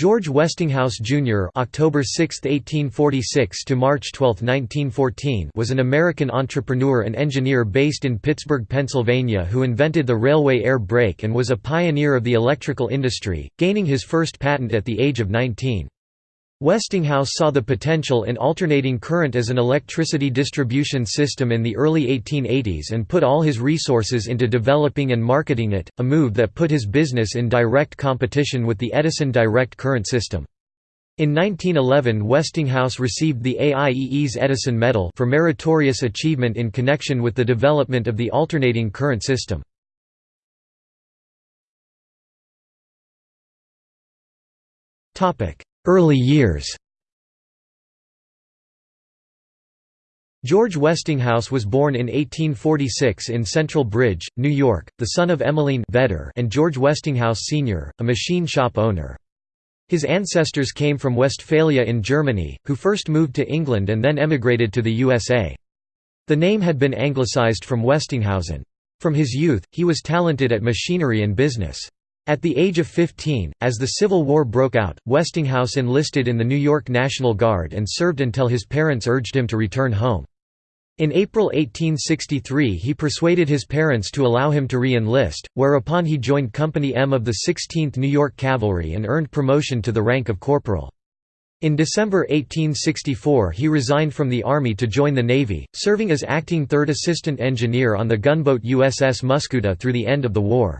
George Westinghouse Jr. (October 6, 1846 to March 12, 1914) was an American entrepreneur and engineer based in Pittsburgh, Pennsylvania who invented the railway air brake and was a pioneer of the electrical industry, gaining his first patent at the age of 19. Westinghouse saw the potential in alternating current as an electricity distribution system in the early 1880s and put all his resources into developing and marketing it, a move that put his business in direct competition with the Edison direct current system. In 1911 Westinghouse received the AIEE's Edison Medal for meritorious achievement in connection with the development of the alternating current system. Topic: Early years George Westinghouse was born in 1846 in Central Bridge, New York, the son of Emmeline Vedder and George Westinghouse Sr., a machine shop owner. His ancestors came from Westphalia in Germany, who first moved to England and then emigrated to the USA. The name had been anglicized from Westinghausen. From his youth, he was talented at machinery and business. At the age of 15, as the Civil War broke out, Westinghouse enlisted in the New York National Guard and served until his parents urged him to return home. In April 1863 he persuaded his parents to allow him to re-enlist, whereupon he joined Company M of the 16th New York Cavalry and earned promotion to the rank of corporal. In December 1864 he resigned from the Army to join the Navy, serving as acting third assistant engineer on the gunboat USS Muscoota through the end of the war.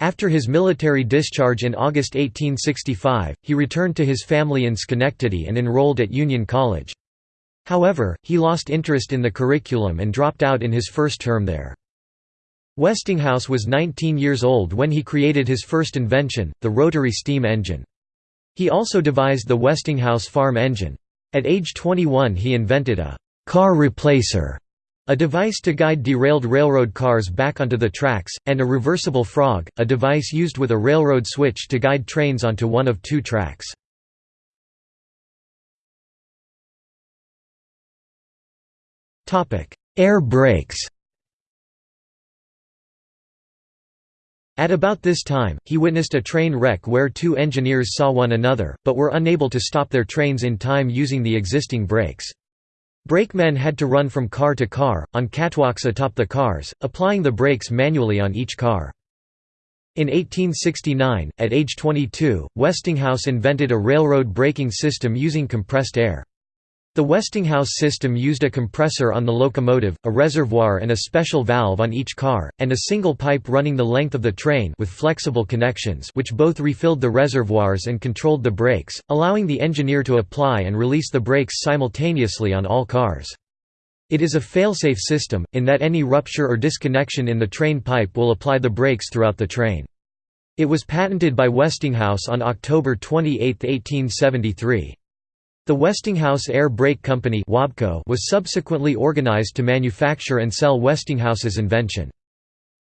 After his military discharge in August 1865, he returned to his family in Schenectady and enrolled at Union College. However, he lost interest in the curriculum and dropped out in his first term there. Westinghouse was 19 years old when he created his first invention, the rotary steam engine. He also devised the Westinghouse farm engine. At age 21 he invented a «car replacer» A device to guide derailed railroad cars back onto the tracks, and a reversible frog, a device used with a railroad switch to guide trains onto one of two tracks. Air brakes At about this time, he witnessed a train wreck where two engineers saw one another, but were unable to stop their trains in time using the existing brakes. Brakemen had to run from car to car, on catwalks atop the cars, applying the brakes manually on each car. In 1869, at age 22, Westinghouse invented a railroad braking system using compressed air. The Westinghouse system used a compressor on the locomotive, a reservoir and a special valve on each car, and a single pipe running the length of the train with flexible connections which both refilled the reservoirs and controlled the brakes, allowing the engineer to apply and release the brakes simultaneously on all cars. It is a fail-safe system, in that any rupture or disconnection in the train pipe will apply the brakes throughout the train. It was patented by Westinghouse on October 28, 1873. The Westinghouse Air Brake Company was subsequently organized to manufacture and sell Westinghouse's invention.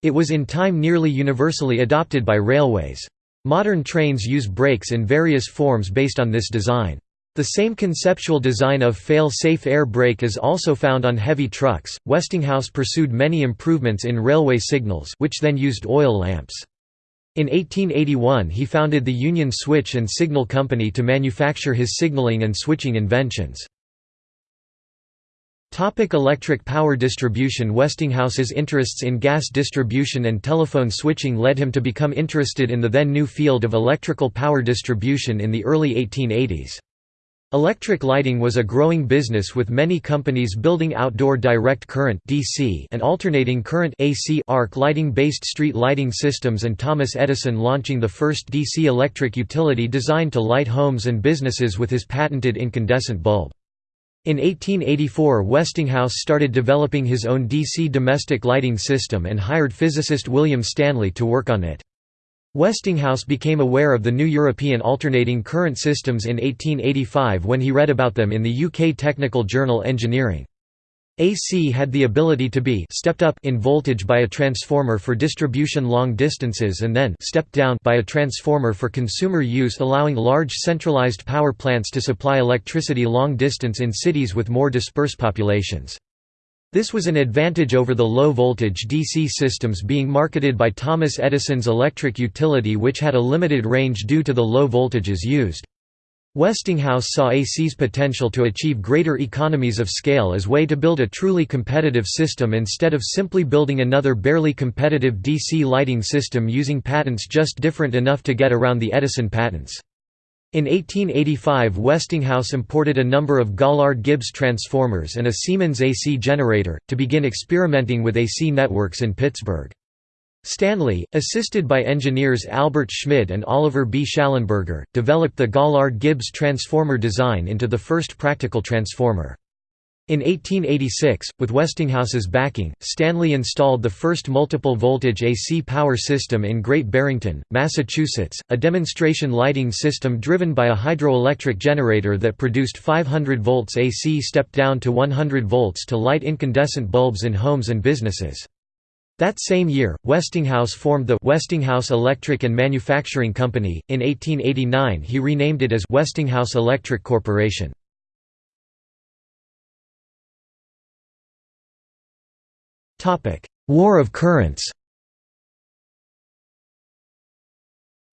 It was in time nearly universally adopted by railways. Modern trains use brakes in various forms based on this design. The same conceptual design of fail-safe air brake is also found on heavy trucks. Westinghouse pursued many improvements in railway signals which then used oil lamps. In 1881 he founded the Union Switch and Signal Company to manufacture his signaling and switching inventions. Topic electric power distribution Westinghouse's interests in gas distribution and telephone switching led him to become interested in the then new field of electrical power distribution in the early 1880s. Electric lighting was a growing business with many companies building outdoor direct current DC and alternating current AC arc lighting-based street lighting systems and Thomas Edison launching the first DC electric utility designed to light homes and businesses with his patented incandescent bulb. In 1884 Westinghouse started developing his own DC domestic lighting system and hired physicist William Stanley to work on it. Westinghouse became aware of the new European alternating current systems in 1885 when he read about them in the UK technical journal Engineering. AC had the ability to be stepped up in voltage by a transformer for distribution long distances and then stepped down by a transformer for consumer use allowing large centralized power plants to supply electricity long distance in cities with more dispersed populations. This was an advantage over the low-voltage DC systems being marketed by Thomas Edison's electric utility which had a limited range due to the low voltages used. Westinghouse saw AC's potential to achieve greater economies of scale as way to build a truly competitive system instead of simply building another barely competitive DC lighting system using patents just different enough to get around the Edison patents. In 1885 Westinghouse imported a number of Gaulard-Gibbs transformers and a Siemens AC generator, to begin experimenting with AC networks in Pittsburgh. Stanley, assisted by engineers Albert Schmid and Oliver B. Shallenberger, developed the Gaulard-Gibbs transformer design into the first practical transformer. In 1886, with Westinghouse's backing, Stanley installed the first multiple-voltage AC power system in Great Barrington, Massachusetts, a demonstration lighting system driven by a hydroelectric generator that produced 500 volts AC stepped down to 100 volts to light incandescent bulbs in homes and businesses. That same year, Westinghouse formed the Westinghouse Electric and Manufacturing Company. In 1889, he renamed it as Westinghouse Electric Corporation. War of currents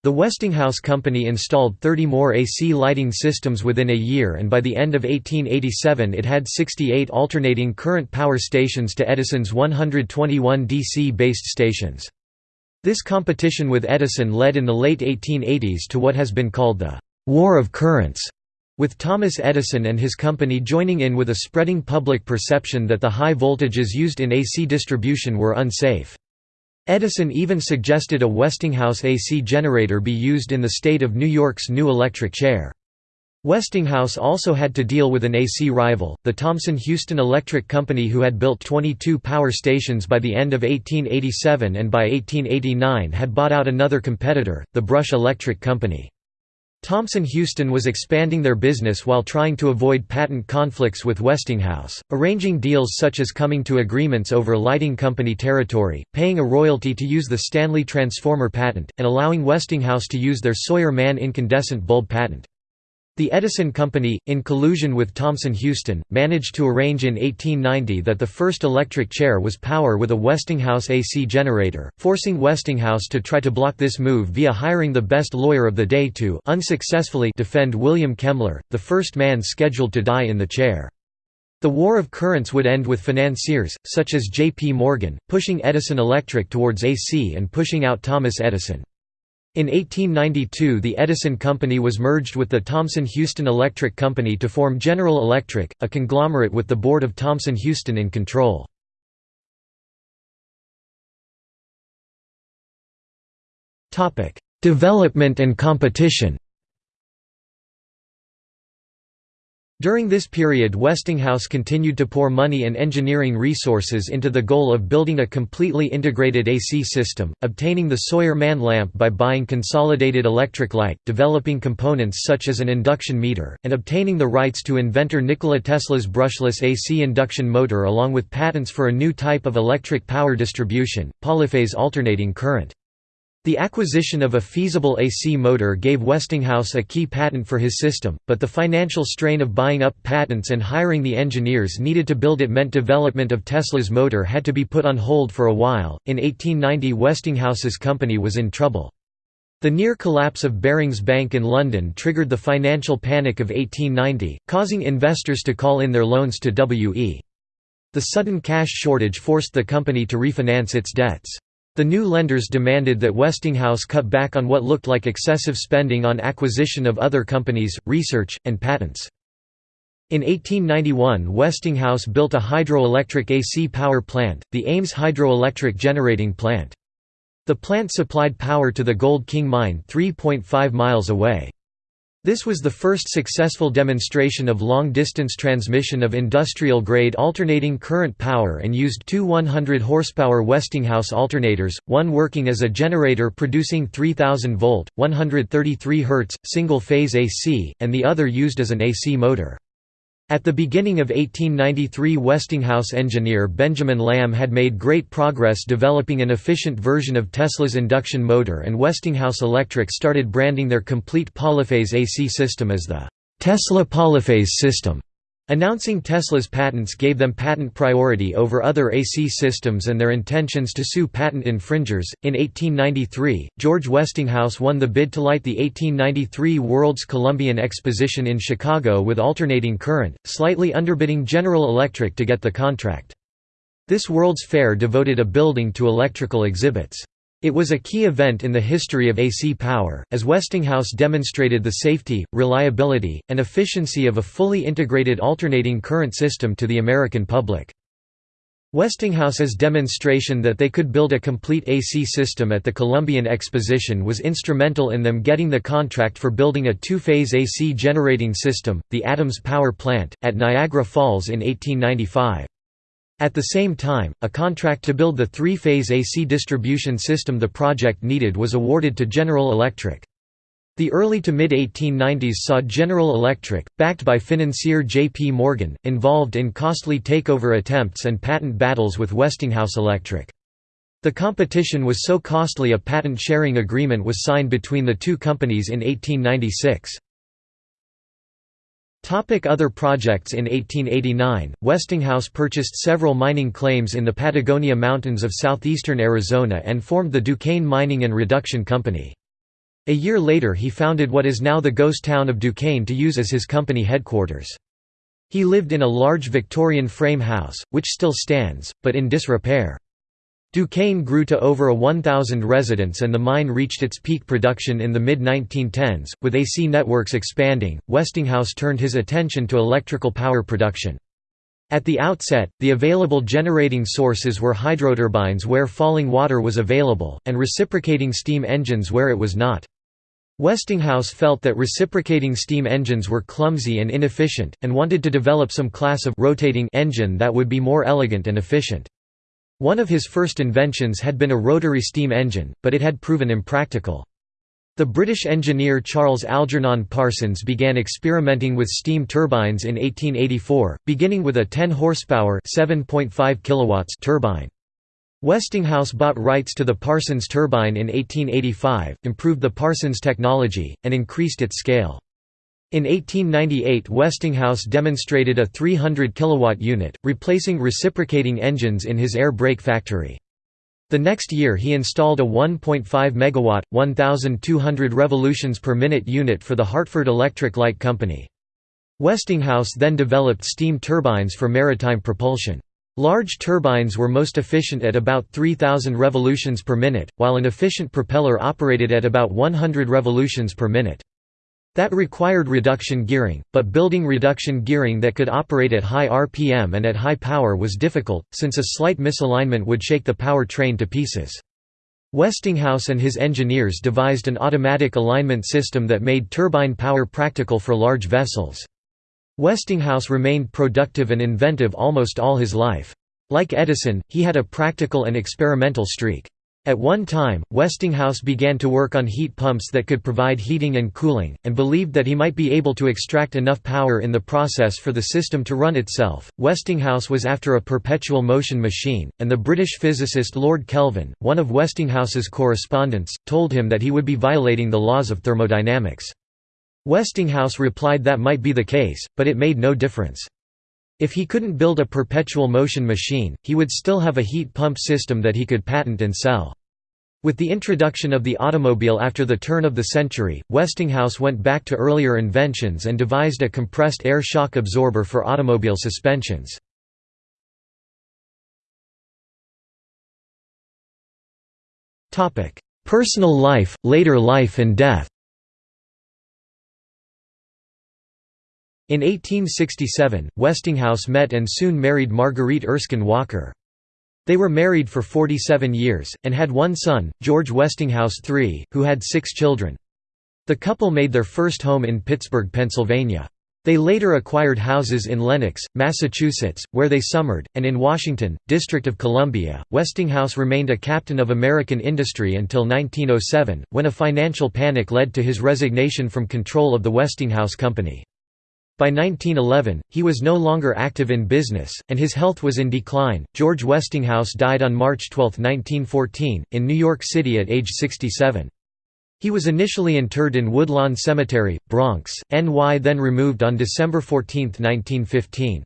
The Westinghouse Company installed 30 more AC lighting systems within a year and by the end of 1887 it had 68 alternating current power stations to Edison's 121 DC-based stations. This competition with Edison led in the late 1880s to what has been called the «War of Currents», with Thomas Edison and his company joining in with a spreading public perception that the high voltages used in AC distribution were unsafe. Edison even suggested a Westinghouse AC generator be used in the state of New York's new electric chair. Westinghouse also had to deal with an AC rival, the Thomson-Houston Electric Company who had built 22 power stations by the end of 1887 and by 1889 had bought out another competitor, the Brush Electric Company. Thomson-Houston was expanding their business while trying to avoid patent conflicts with Westinghouse, arranging deals such as coming to agreements over lighting company territory, paying a royalty to use the Stanley transformer patent, and allowing Westinghouse to use their Sawyer-Mann incandescent bulb patent. The Edison Company, in collusion with Thomson-Houston, managed to arrange in 1890 that the first electric chair was power with a Westinghouse AC generator, forcing Westinghouse to try to block this move via hiring the best lawyer of the day to unsuccessfully defend William Kemmler, the first man scheduled to die in the chair. The war of currents would end with financiers, such as J. P. Morgan, pushing Edison Electric towards AC and pushing out Thomas Edison. In 1892 the Edison Company was merged with the Thomson-Houston Electric Company to form General Electric, a conglomerate with the board of Thomson-Houston in control. Development and competition During this period Westinghouse continued to pour money and engineering resources into the goal of building a completely integrated AC system, obtaining the Sawyer-Mann lamp by buying consolidated electric light, developing components such as an induction meter, and obtaining the rights to inventor Nikola Tesla's brushless AC induction motor along with patents for a new type of electric power distribution, polyphase alternating current. The acquisition of a feasible AC motor gave Westinghouse a key patent for his system, but the financial strain of buying up patents and hiring the engineers needed to build it meant development of Tesla's motor had to be put on hold for a while. In 1890, Westinghouse's company was in trouble. The near collapse of Barings Bank in London triggered the financial panic of 1890, causing investors to call in their loans to W.E. The sudden cash shortage forced the company to refinance its debts. The new lenders demanded that Westinghouse cut back on what looked like excessive spending on acquisition of other companies, research, and patents. In 1891 Westinghouse built a hydroelectric AC power plant, the Ames Hydroelectric Generating Plant. The plant supplied power to the Gold King mine 3.5 miles away. This was the first successful demonstration of long-distance transmission of industrial-grade alternating current power and used two 100 horsepower Westinghouse alternators, one working as a generator producing 3000 volt, 133 Hz, single-phase AC, and the other used as an AC motor. At the beginning of 1893 Westinghouse engineer Benjamin Lamme had made great progress developing an efficient version of Tesla's induction motor and Westinghouse Electric started branding their complete polyphase AC system as the Tesla polyphase system. Announcing Tesla's patents gave them patent priority over other AC systems and their intentions to sue patent infringers. In 1893, George Westinghouse won the bid to light the 1893 World's Columbian Exposition in Chicago with alternating current, slightly underbidding General Electric to get the contract. This World's Fair devoted a building to electrical exhibits. It was a key event in the history of AC power, as Westinghouse demonstrated the safety, reliability, and efficiency of a fully integrated alternating current system to the American public. Westinghouse's demonstration that they could build a complete AC system at the Columbian Exposition was instrumental in them getting the contract for building a two-phase AC generating system, the Adams Power Plant, at Niagara Falls in 1895. At the same time, a contract to build the three-phase AC distribution system the project needed was awarded to General Electric. The early to mid-1890s saw General Electric, backed by financier J. P. Morgan, involved in costly takeover attempts and patent battles with Westinghouse Electric. The competition was so costly a patent sharing agreement was signed between the two companies in 1896. Other projects In 1889, Westinghouse purchased several mining claims in the Patagonia Mountains of southeastern Arizona and formed the Duquesne Mining and Reduction Company. A year later he founded what is now the ghost town of Duquesne to use as his company headquarters. He lived in a large Victorian frame house, which still stands, but in disrepair. Duquesne grew to over a 1,000 residents and the mine reached its peak production in the mid-1910s. With AC networks expanding, Westinghouse turned his attention to electrical power production. At the outset, the available generating sources were hydroturbines where falling water was available, and reciprocating steam engines where it was not. Westinghouse felt that reciprocating steam engines were clumsy and inefficient, and wanted to develop some class of rotating engine that would be more elegant and efficient. One of his first inventions had been a rotary steam engine, but it had proven impractical. The British engineer Charles Algernon Parsons began experimenting with steam turbines in 1884, beginning with a 10 horsepower (7.5 kilowatts) turbine. Westinghouse bought rights to the Parsons turbine in 1885, improved the Parsons technology, and increased its scale. In 1898 Westinghouse demonstrated a 300 kilowatt unit, replacing reciprocating engines in his air brake factory. The next year he installed a 1.5 megawatt, 1200 revolutions per minute unit for the Hartford Electric Light Company. Westinghouse then developed steam turbines for maritime propulsion. Large turbines were most efficient at about 3000 revolutions per minute, while an efficient propeller operated at about 100 revolutions per minute. That required reduction gearing, but building reduction gearing that could operate at high RPM and at high power was difficult, since a slight misalignment would shake the power train to pieces. Westinghouse and his engineers devised an automatic alignment system that made turbine power practical for large vessels. Westinghouse remained productive and inventive almost all his life. Like Edison, he had a practical and experimental streak. At one time, Westinghouse began to work on heat pumps that could provide heating and cooling, and believed that he might be able to extract enough power in the process for the system to run itself. Westinghouse was after a perpetual motion machine, and the British physicist Lord Kelvin, one of Westinghouse's correspondents, told him that he would be violating the laws of thermodynamics. Westinghouse replied that might be the case, but it made no difference. If he couldn't build a perpetual motion machine, he would still have a heat pump system that he could patent and sell. With the introduction of the automobile after the turn of the century, Westinghouse went back to earlier inventions and devised a compressed air shock absorber for automobile suspensions. Personal life, later life and death In 1867, Westinghouse met and soon married Marguerite Erskine Walker. They were married for 47 years, and had one son, George Westinghouse III, who had six children. The couple made their first home in Pittsburgh, Pennsylvania. They later acquired houses in Lenox, Massachusetts, where they summered, and in Washington, District of Columbia. Westinghouse remained a captain of American industry until 1907, when a financial panic led to his resignation from control of the Westinghouse Company. By 1911, he was no longer active in business, and his health was in decline. George Westinghouse died on March 12, 1914, in New York City at age 67. He was initially interred in Woodlawn Cemetery, Bronx, NY then removed on December 14, 1915.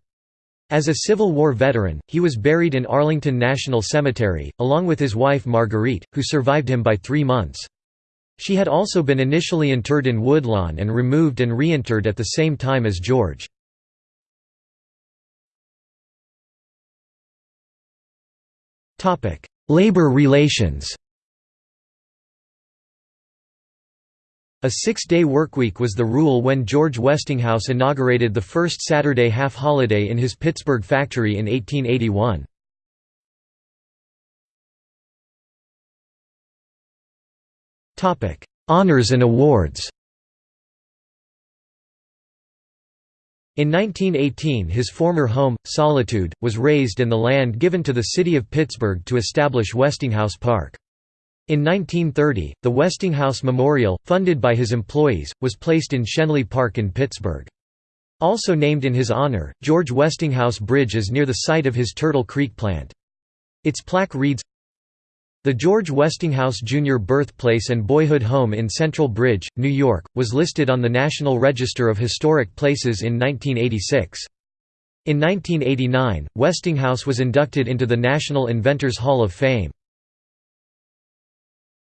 As a Civil War veteran, he was buried in Arlington National Cemetery, along with his wife Marguerite, who survived him by three months. She had also been initially interred in Woodlawn and removed and reinterred at the same time as George. Labor relations A six-day workweek was the rule when George Westinghouse inaugurated the first Saturday half-holiday in his Pittsburgh factory in 1881. Honours and awards In 1918 his former home, Solitude, was razed and the land given to the city of Pittsburgh to establish Westinghouse Park. In 1930, the Westinghouse Memorial, funded by his employees, was placed in Schenley Park in Pittsburgh. Also named in his honor, George Westinghouse Bridge is near the site of his Turtle Creek plant. Its plaque reads, The George Westinghouse Jr. Birthplace and Boyhood Home in Central Bridge, New York, was listed on the National Register of Historic Places in 1986. In 1989, Westinghouse was inducted into the National Inventors Hall of Fame.